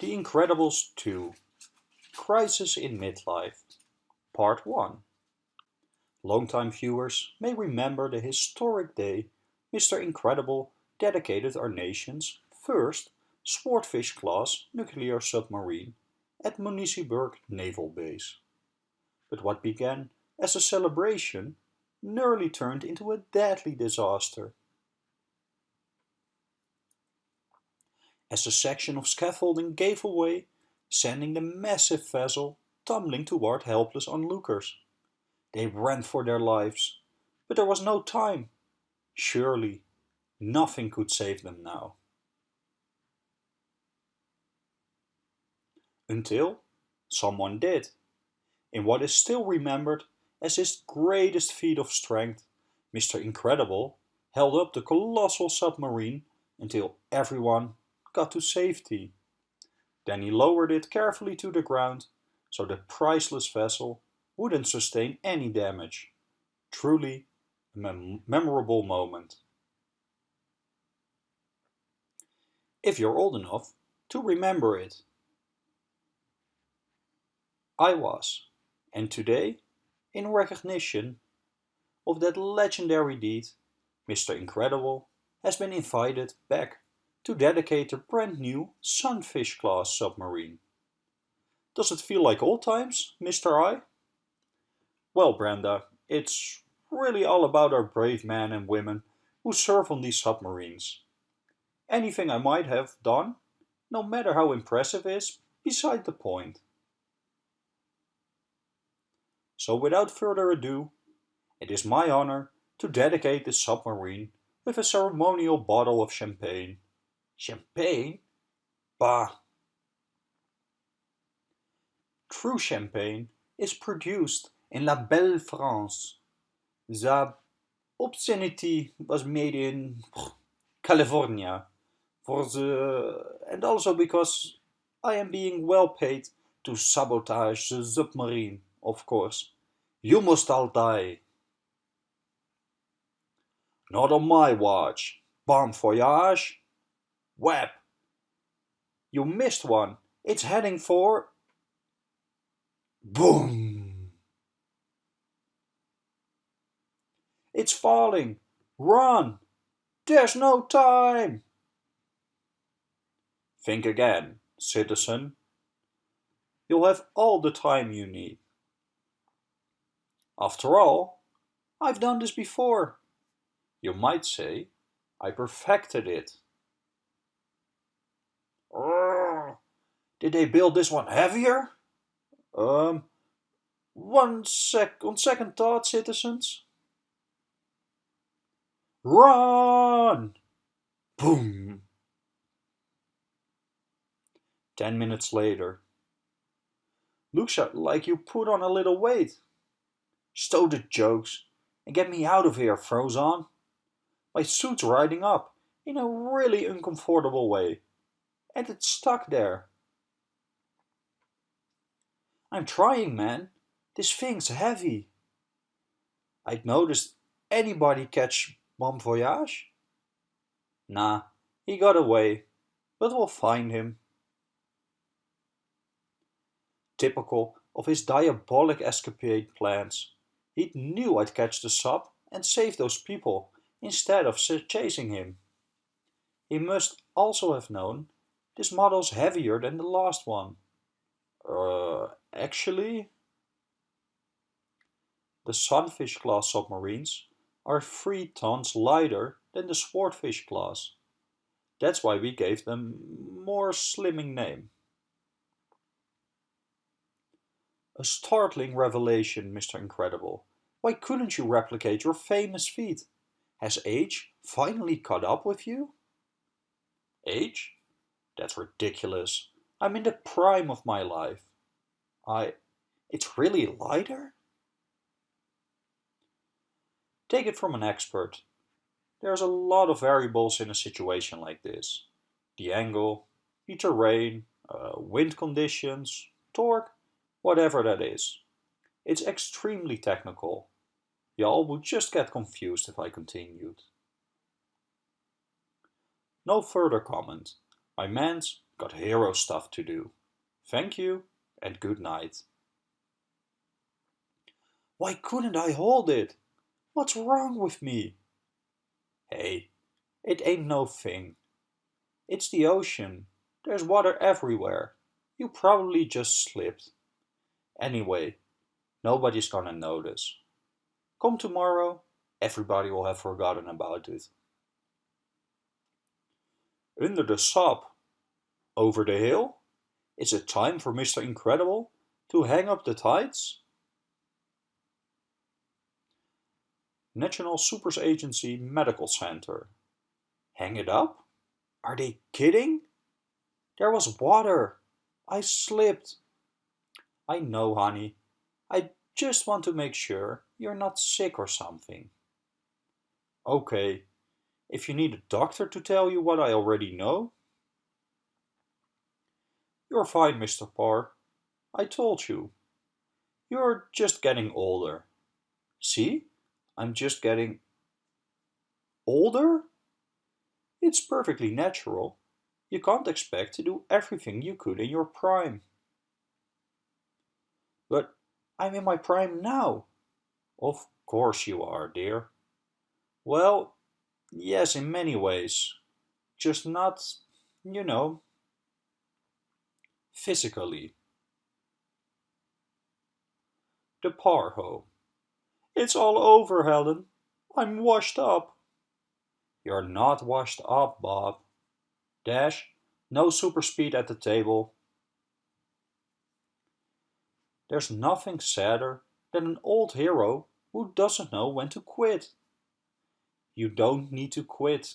The Incredibles 2 Crisis in Midlife Part 1 Longtime viewers may remember the historic day Mr. Incredible dedicated our nation's first Swordfish-class nuclear submarine at Municiberg Naval Base. But what began as a celebration nearly turned into a deadly disaster. As a section of scaffolding gave away, sending the massive vessel tumbling toward helpless onlookers. They ran for their lives, but there was no time. Surely, nothing could save them now. Until someone did. In what is still remembered as his greatest feat of strength, Mr. Incredible held up the colossal submarine until everyone got to safety. Then he lowered it carefully to the ground so the priceless vessel wouldn't sustain any damage. Truly a mem memorable moment. If you're old enough to remember it. I was, and today, in recognition of that legendary deed, Mr. Incredible has been invited back to dedicate a brand new Sunfish-class submarine. Does it feel like old times, Mr. I? Well, Brenda, it's really all about our brave men and women who serve on these submarines. Anything I might have done, no matter how impressive is, beside the point. So without further ado, it is my honor to dedicate this submarine with a ceremonial bottle of champagne Champagne? Bah! True champagne is produced in La Belle France. The obscenity was made in California. For the, and also because I am being well paid to sabotage the submarine, of course. You must all die. Not on my watch. Bon voyage. Web. You missed one. It's heading for... Boom! It's falling. Run! There's no time! Think again, citizen. You'll have all the time you need. After all, I've done this before. You might say, I perfected it. Did they build this one heavier? Um, one sec, on second thought, citizens. Run! Boom! Ten minutes later. Looks like you put on a little weight. Stow the jokes and get me out of here, Frozone. My suit's riding up in a really uncomfortable way and it's stuck there. I'm trying, man. This thing's heavy. I'd noticed anybody catch Bomb Voyage? Nah, he got away, but we'll find him. Typical of his diabolic escapade plans, he knew I'd catch the sub and save those people instead of chasing him. He must also have known this model's heavier than the last one. Uh, actually, the Sunfish class submarines are 3 tons lighter than the Swordfish class. That's why we gave them more slimming name. A startling revelation, Mr. Incredible. Why couldn't you replicate your famous feat? Has age finally caught up with you? Age? That's ridiculous. I'm in the prime of my life. I... It's really lighter? Take it from an expert. There's a lot of variables in a situation like this. The angle, the terrain, uh, wind conditions, torque, whatever that is. It's extremely technical. Y'all would just get confused if I continued. No further comment. My man's got hero stuff to do. Thank you and good night. Why couldn't I hold it? What's wrong with me? Hey, it ain't no thing. It's the ocean. There's water everywhere. You probably just slipped. Anyway, nobody's gonna notice. Come tomorrow, everybody will have forgotten about it. Under the sop, over the hill, is it time for Mr. Incredible to hang up the tides? National Supers Agency Medical Center. Hang it up? Are they kidding? There was water. I slipped. I know, honey. I just want to make sure you're not sick or something. Okay, if you need a doctor to tell you what I already know. You're fine, Mr. Parr. I told you. You're just getting older. See? I'm just getting older? It's perfectly natural. You can't expect to do everything you could in your prime. But I'm in my prime now. Of course you are, dear. Well, yes, in many ways. Just not, you know, physically. The Parr home. It's all over, Helen. I'm washed up. You're not washed up, Bob. Dash, no super speed at the table. There's nothing sadder than an old hero who doesn't know when to quit. You don't need to quit.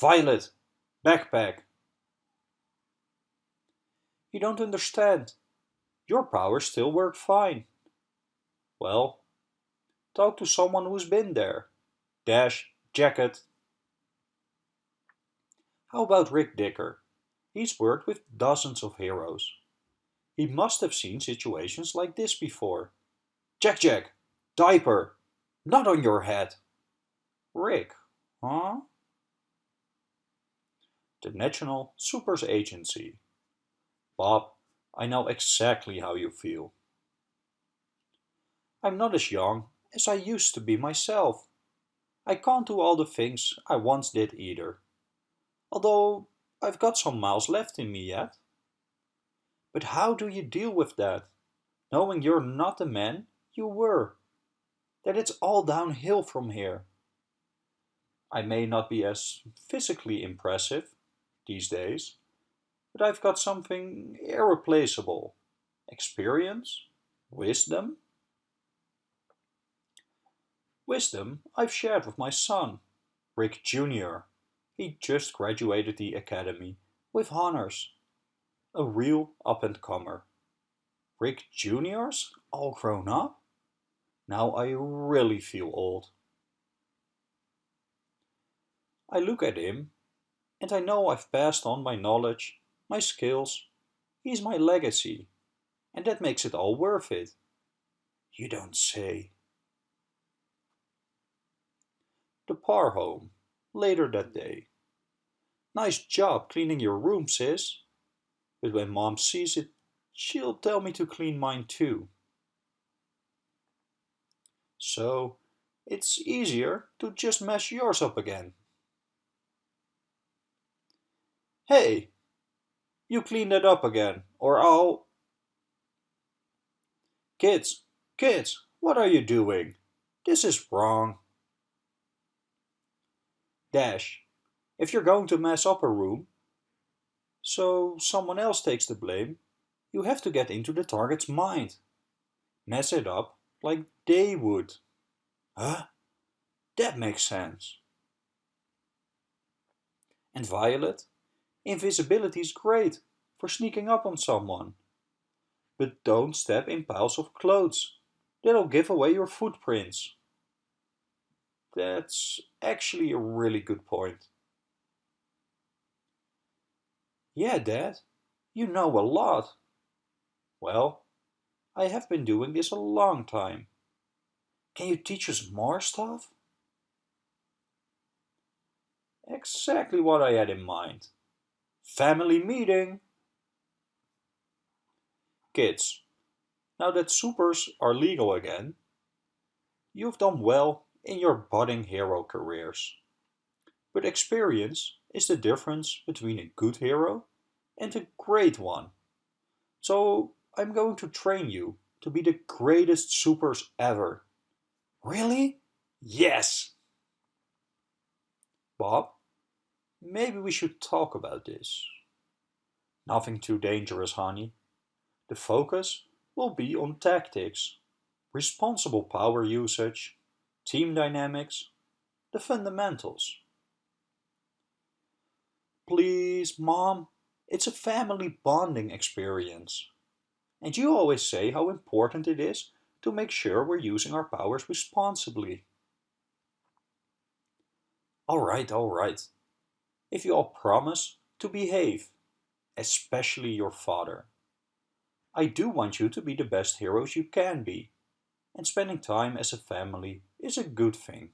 Violet, backpack. You don't understand. Your powers still work fine. Well, Talk to someone who's been there. Dash, jacket. How about Rick Dicker? He's worked with dozens of heroes. He must have seen situations like this before. Jack Jack, diaper, not on your head. Rick, huh? The National Supers Agency. Bob, I know exactly how you feel. I'm not as young as I used to be myself. I can't do all the things I once did either, although I've got some miles left in me yet. But how do you deal with that, knowing you're not the man you were? That it's all downhill from here. I may not be as physically impressive these days, but I've got something irreplaceable. Experience, wisdom, Wisdom I've shared with my son, Rick Jr. He just graduated the academy with honors. A real up-and-comer. Rick Jr.'s all grown up? Now I really feel old. I look at him and I know I've passed on my knowledge, my skills. He's my legacy. And that makes it all worth it. You don't say. the Parr home, later that day. Nice job cleaning your room, sis. But when mom sees it, she'll tell me to clean mine too. So, it's easier to just mess yours up again. Hey, you clean that up again, or I'll... Kids, kids, what are you doing? This is wrong. Dash. If you're going to mess up a room, so someone else takes the blame, you have to get into the target's mind. Mess it up like they would. Huh? That makes sense. And Violet, invisibility is great for sneaking up on someone. But don't step in piles of clothes. That'll give away your footprints. That's actually a really good point. Yeah, Dad, you know a lot. Well, I have been doing this a long time. Can you teach us more stuff? Exactly what I had in mind. Family meeting! Kids, now that supers are legal again, you've done well in your budding hero careers. But experience is the difference between a good hero and a great one. So I'm going to train you to be the greatest supers ever. Really? Yes! Bob, maybe we should talk about this. Nothing too dangerous, honey. The focus will be on tactics, responsible power usage, team dynamics, the fundamentals. Please, Mom, it's a family bonding experience. And you always say how important it is to make sure we're using our powers responsibly. Alright, alright. If you all promise to behave, especially your father. I do want you to be the best heroes you can be, and spending time as a family is a good thing.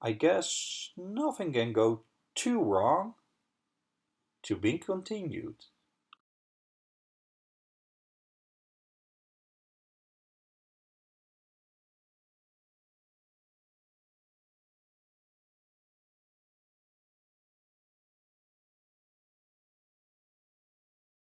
I guess nothing can go too wrong. To be continued.